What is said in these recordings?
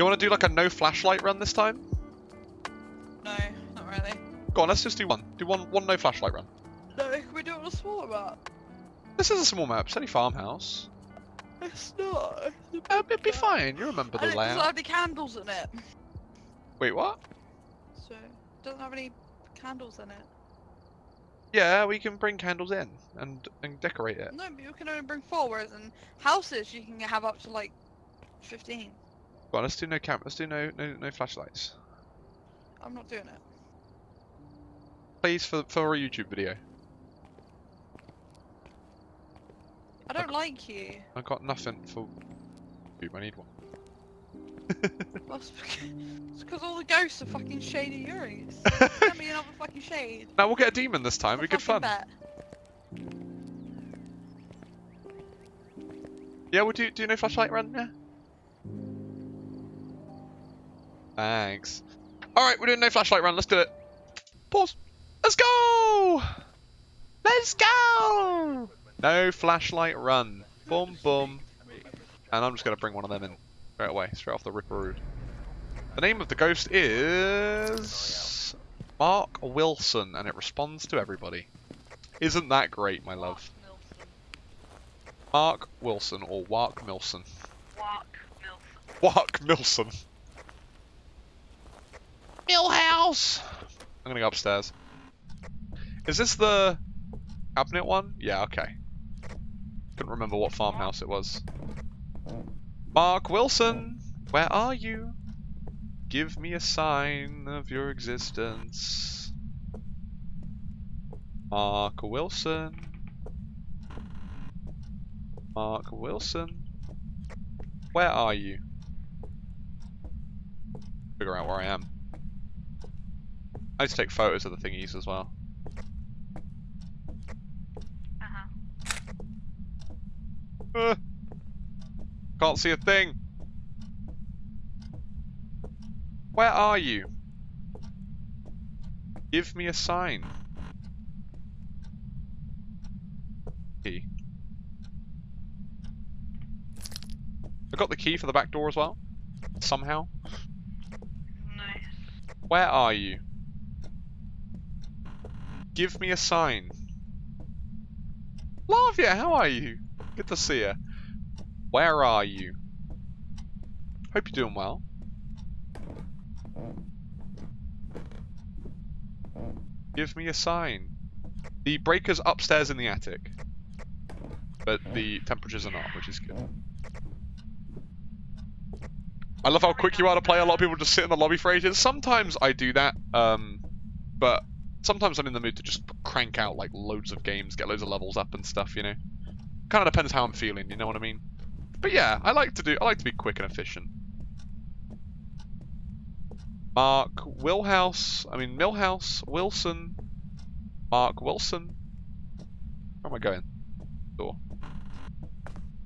You want to do like a no flashlight run this time? No, not really. Go on, let's just do one. Do one one no flashlight run. No, can we do it on a smaller map? This is a small map. It's only farmhouse. It's not. It's Uh, it'd be fine. You remember And the it doesn't have any candles in it. Wait, what? So, it doesn't have any candles in it. Yeah, we can bring candles in and and decorate it. No, but you can only bring four, whereas in houses you can have up to like 15. Go on, let's do no cam. Let's do no no no flashlights. I'm not doing it. Please for for a YouTube video. I don't like you. I got nothing for YouTube. I need one. That's because all the ghosts are fucking shady Uris. Send me another fucking shade. Now we'll get a demon this time. It'll be good fun. bet. Yeah, we'll do do no flashlight run. Yeah. Thanks. All right, we're doing no flashlight run. Let's do it. Pause. Let's go. Let's go. No flashlight run. Boom boom. And I'm just gonna bring one of them in straight away, straight off the ripperoo. The name of the ghost is Mark Wilson, and it responds to everybody. Isn't that great, my love? Mark Wilson or Wark Milson. Walk, Milf. Wark Milson. Millhouse. I'm gonna go upstairs. Is this the cabinet one? Yeah, okay. Couldn't remember what farmhouse it was. Mark Wilson, where are you? Give me a sign of your existence. Mark Wilson. Mark Wilson. Where are you? Figure out where I am. I need to take photos of the thingies as well. Uh-huh. Uh, can't see a thing. Where are you? Give me a sign. Key. I got the key for the back door as well. Somehow. Nice. Where are you? Give me a sign. Lavia, how are you? Good to see you. Where are you? Hope you're doing well. Give me a sign. The breaker's upstairs in the attic. But the temperatures are not, which is good. I love how quick you are to play. A lot of people just sit in the lobby for ages. Sometimes I do that, um, but sometimes I'm in the mood to just crank out like loads of games, get loads of levels up and stuff. You know, kind of depends how I'm feeling. You know what I mean? But yeah, I like to do. I like to be quick and efficient. Mark Wilhouse. I mean Millhouse Wilson. Mark Wilson. Where am I going? Door.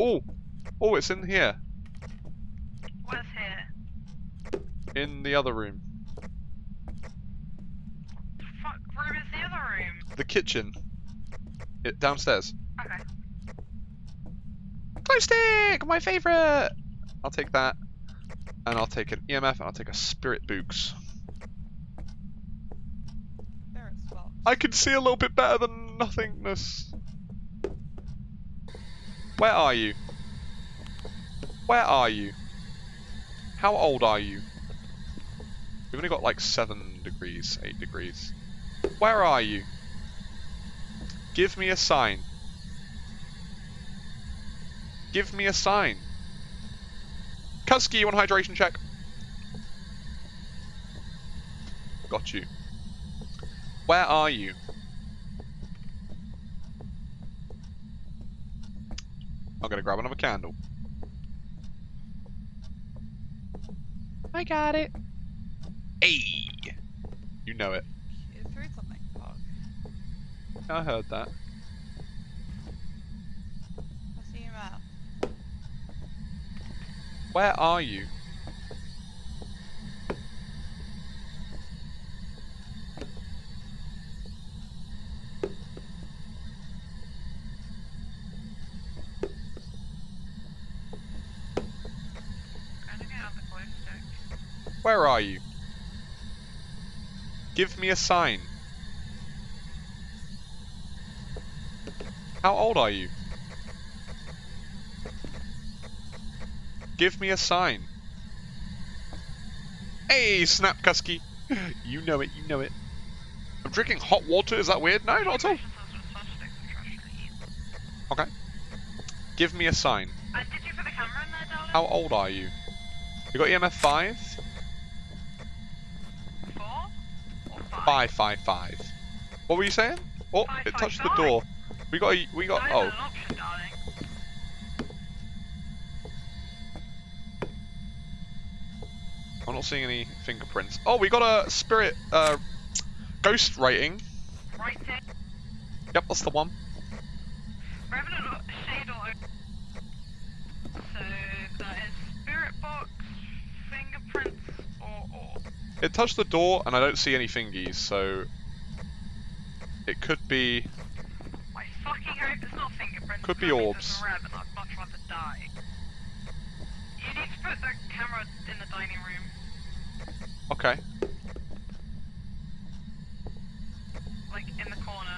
Oh, oh, it's in here. What's here? In the other room. Fuck room is the other room. The kitchen. It, downstairs. Okay. Glow stick! My favourite! I'll take that. And I'll take an EMF and I'll take a Spirit Books. There it's box. I can see a little bit better than nothingness. Where are you? Where are you? How old are you? We've only got like 7 degrees, 8 degrees. Where are you? Give me a sign. Give me a sign. Kusky, you want a hydration check? Got you. Where are you? I'm gonna grab another candle. I got it. Hey! You know it. You threw something. Fuck. I heard that. I see you out. Where are you? Where are you? Give me a sign. How old are you? Give me a sign. Hey, Snapkusky. You know it, you know it. I'm drinking hot water, is that weird? No, not at all. Patients has with such sticks and trash to eat. Okay. Give me a sign. Uh, did you put the camera in there. How old are you? You got EMF 5? Four? Or five? 555. What were you saying? Oh, Five, it five, touched the five. door. We got a, we got, oh. option. I'm not seeing any fingerprints. Oh, we got a spirit, uh, ghost rating. Right. Yep, that's the one. Revenant or Shade or So that is Spirit Box, Fingerprints, or or. It touched the door, and I don't see any fingies, so it could be. I fucking hope it's not fingerprints. Could be orbs. It's a rabbit. I'd much rather die. You need to put the camera in the dining room. Okay. like in the corner.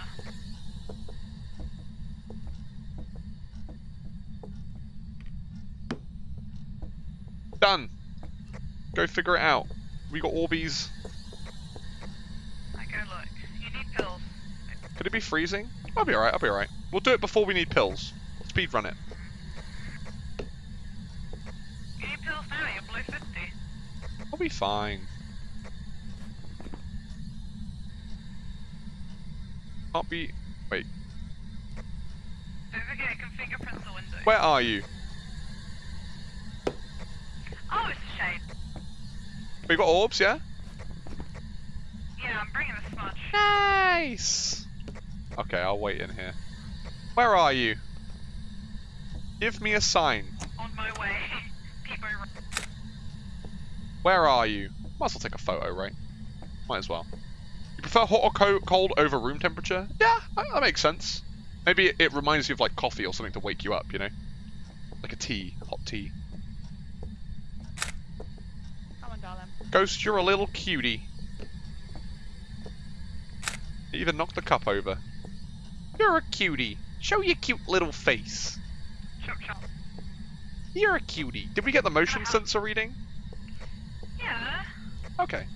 Done. Go figure it out. We got Orbeez. I go look. You need pills. Could it be freezing? I'll be alright, I'll be alright. We'll do it before we need pills. Speed run it. Need pills now. You're below 50. I'll be fine. Can't be. Don't forget, it can fingerprint the window. Where are you? Oh, it's a shade. We got orbs, yeah? Yeah, I'm bringing the smudge. Nice! Okay, I'll wait in here. Where are you? Give me a sign. On my way. Where are you? Might as well take a photo, right? Might as well. You prefer hot or co cold over room temperature? Yeah, that, makes sense. Maybe it, it reminds you of like coffee or something to wake you up, you know? Like a tea, hot tea. Come on, darling. Ghost, you're a little cutie. You even knocked the cup over. You're a cutie. Show your cute little face. You're a cutie. Did we get the motion Uh-huh. sensor reading? Yeah. Okay.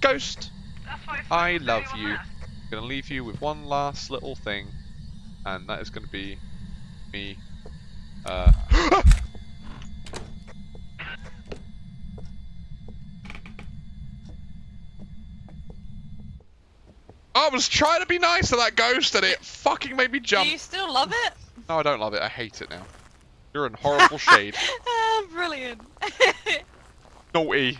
Ghost, I love you. I'm gonna leave you with one last little thing, and that is gonna be me. Uh. I was trying to be nice to that ghost, and it fucking made me jump. Do you still love it? No, I don't love it. I hate it now. You're in horrible shade. ah, brilliant. Naughty.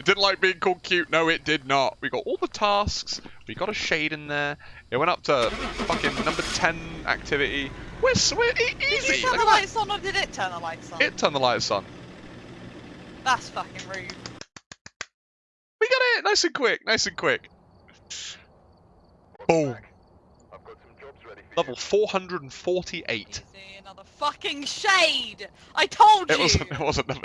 It didn't like being called cute. No, it did not. We got all the tasks. We got a shade in there. It went up to fucking number 10 activity. We're, we're e- Did easy. you turn Look the lights on or did it turn the lights on? It turned the lights on. That's fucking rude. We got it. Nice and quick. Nice and quick. Boom. I've got some jobs ready for Level 448. Easy, another fucking shade! I told you! Wasn't. It wasn't number